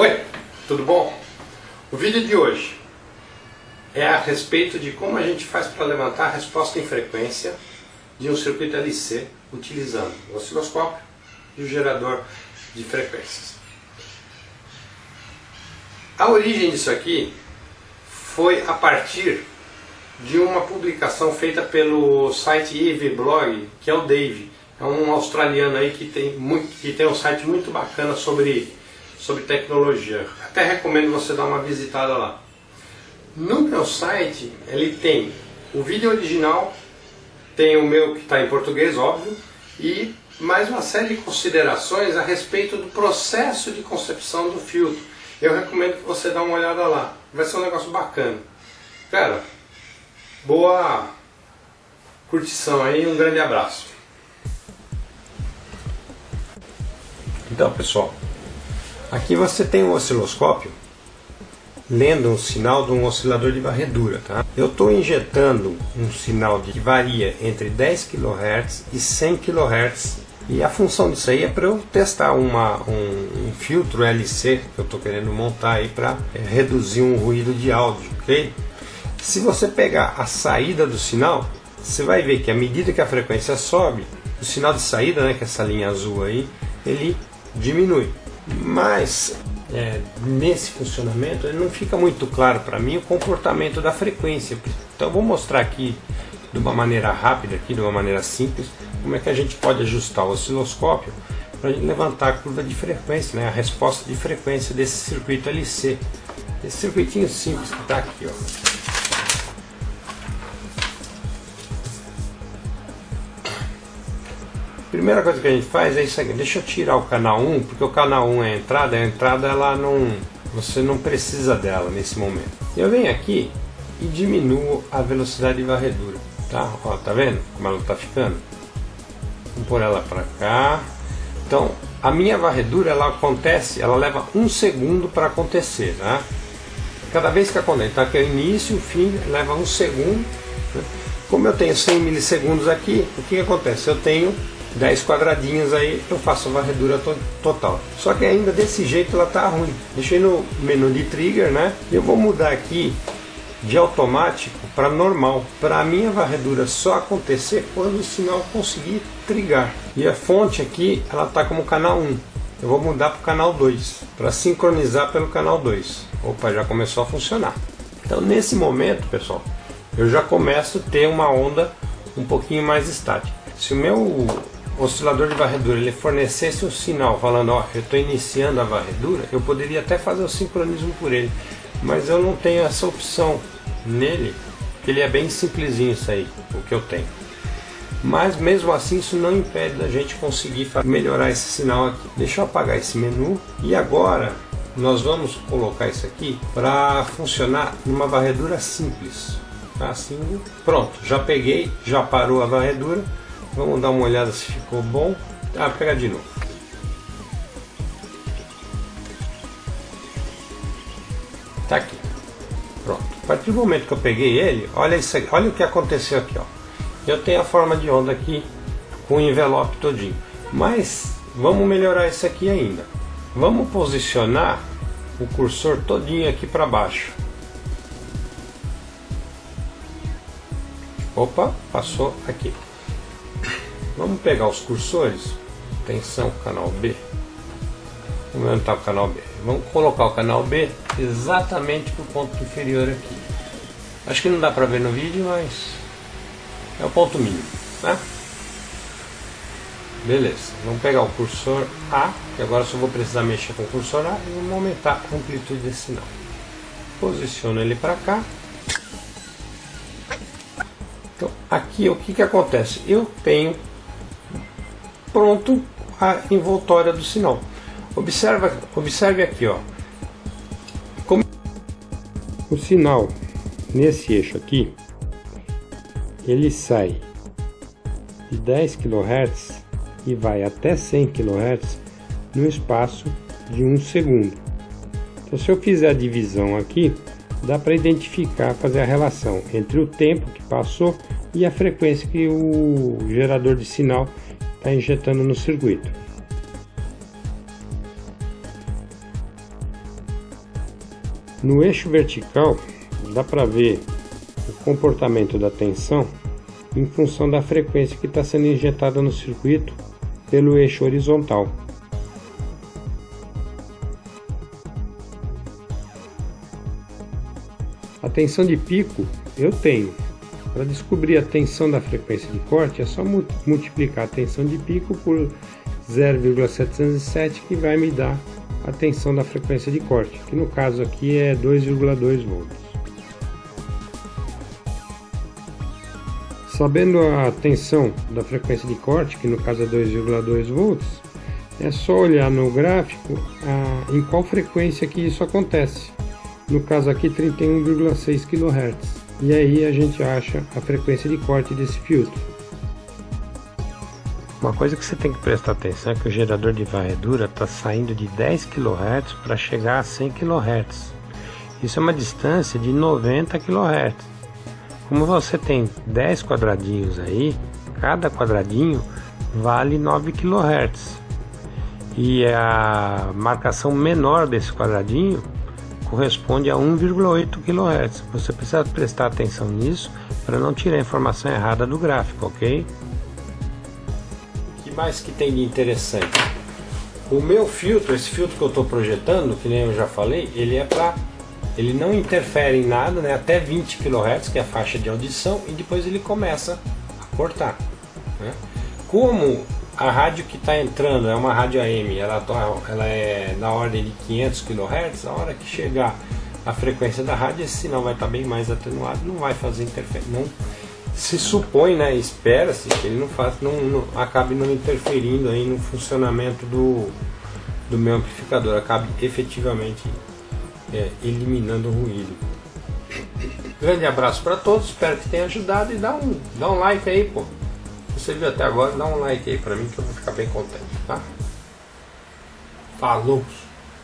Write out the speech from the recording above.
Oi, tudo bom? O vídeo de hoje é a respeito de como a gente faz para levantar a resposta em frequência de um circuito LC utilizando o osciloscópio e o gerador de frequências. A origem disso aqui foi a partir de uma publicação feita pelo site Eve Blog, que é o Dave. É um australiano aí que tem, muito, que tem um site muito bacana sobre sobre tecnologia. Até recomendo você dar uma visitada lá. No meu site ele tem o vídeo original, tem o meu que está em português, óbvio, e mais uma série de considerações a respeito do processo de concepção do filtro. Eu recomendo que você dê uma olhada lá. Vai ser um negócio bacana. Cara, boa curtição aí, um grande abraço. Então, pessoal, Aqui você tem um osciloscópio lendo um sinal de um oscilador de varredura. Tá? Eu estou injetando um sinal que varia entre 10 kHz e 100 kHz e a função disso aí é para eu testar uma, um, um, filtro LC que eu estou querendo montar aí para é, reduzir um ruído de áudio, ok? Se você pegar a saída do sinal, você vai ver que à medida que a frequência sobe, o sinal de saída, né, que é essa linha azul aí, ele diminui. Mas é, nesse funcionamento não fica muito claro para mim o comportamento da frequência. Então vou mostrar aqui de uma maneira rápida, aqui, de uma maneira simples, como é que a gente pode ajustar o osciloscópio para levantar a curva de frequência, né, a resposta de frequência desse circuito LC. Esse circuitinho simples que está aqui. Ó. Primeira coisa que a gente faz é isso aqui. Deixa eu tirar o canal 1, porque o canal 1 é a entrada, a entrada ela não. Você não precisa dela nesse momento. Eu venho aqui e diminuo a velocidade de varredura. Tá? Ó, tá vendo como ela está ficando? Vamos pôr ela para cá. Então, a minha varredura ela acontece, ela leva um segundo para acontecer, tá? Cada vez que acontece, então aqui é o início, o fim, leva um segundo. Né? Como eu tenho 100 milissegundos aqui, o que, que acontece? Eu tenho 10 quadradinhos aí, eu faço a varredura to total. Só que ainda desse jeito ela tá ruim. Deixei no menu de trigger, né? Eu vou mudar aqui de automático para normal, para a minha varredura só acontecer quando o sinal conseguir trigar. E a fonte aqui, ela tá como canal 1. Eu vou mudar para o canal 2, para sincronizar pelo canal 2. Opa, já começou a funcionar. Então nesse momento, pessoal, eu já começo a ter uma onda um pouquinho mais estática. Se o meu oscilador de varredura ele fornecesse um sinal falando, ó, eu estou iniciando a varredura, eu poderia até fazer o sincronismo por ele, mas eu não tenho essa opção nele, ele é bem simplesinho isso aí, o que eu tenho. Mas mesmo assim isso não impede da gente conseguir melhorar esse sinal aqui. Deixa eu apagar esse menu e agora nós vamos colocar isso aqui para funcionar numa varredura simples. Assim, pronto, já peguei, já parou a varredura Vamos dar uma olhada se ficou bom. Ah, pega de novo. Tá aqui. Pronto. A partir do momento que eu peguei ele, olha isso aqui, olha o que aconteceu aqui, ó. Eu tenho a forma de onda aqui com o envelope todinho. Mas vamos melhorar isso aqui ainda. Vamos posicionar o cursor todinho aqui para baixo. Opa, passou aqui. Vamos pegar os cursores, atenção, canal B. Vamos aumentar o canal B. Vamos colocar o canal B exatamente para o ponto inferior aqui. Acho que não dá para ver no vídeo, mas é o ponto mínimo. Né? Beleza, vamos pegar o cursor A, que agora só vou precisar mexer com o cursor A e vamos aumentar a amplitude desse sinal. Posiciono ele para cá. Então, aqui o que, que acontece? Eu tenho pronto a envoltória do sinal. Observa, observe aqui, ó. Como o sinal nesse eixo aqui, ele sai de 10 kHz e vai até 100 kHz no espaço de um segundo. Então, se eu fizer a divisão aqui, dá para identificar, fazer a relação entre o tempo que passou e a frequência que o gerador de sinal está injetando no circuito. No eixo vertical dá para ver o comportamento da tensão em função da frequência que está sendo injetada no circuito pelo eixo horizontal. A tensão de pico eu tenho. Para descobrir a tensão da frequência de corte é só multiplicar a tensão de pico por 0,707 que vai me dar a tensão da frequência de corte, que no caso aqui é 2,2 volts. Sabendo a tensão da frequência de corte, que no caso é 2,2 volts, é só olhar no gráfico a, em qual frequência que isso acontece. No caso aqui 31,6 kHz. E aí a gente acha a frequência de corte desse filtro. Uma coisa que você tem que prestar atenção é que o gerador de varredura está saindo de 10 kHz para chegar a 100 kHz. Isso é uma distância de 90 kHz. Como você tem 10 quadradinhos aí, cada quadradinho vale 9 kHz. E a marcação menor desse quadradinho corresponde a 1,8 kHz. Você precisa prestar atenção nisso para não tirar a informação errada do gráfico, ok? O que mais que tem de interessante? O meu filtro, esse filtro que eu estou projetando, que nem eu já falei, ele é para ele não interfere em nada, né, até 20 kHz, que é a faixa de audição, e depois ele começa a cortar. Né? Como a rádio que está entrando é uma rádio AM, ela, ela é na ordem de 500 kHz, a hora que chegar a frequência da rádio, esse sinal vai estar tá bem mais atenuado, não vai fazer interferência. Não, se supõe, né, espera-se que ele não, faça, não, não, acabe não interferindo aí no funcionamento do, do meu amplificador, acabe efetivamente é, eliminando o ruído. Grande abraço para todos, espero que tenha ajudado e dá um, dá um like aí, pô. Você viu até agora, dá um like aí para mim que eu vou ficar bem contente, tá? Falou!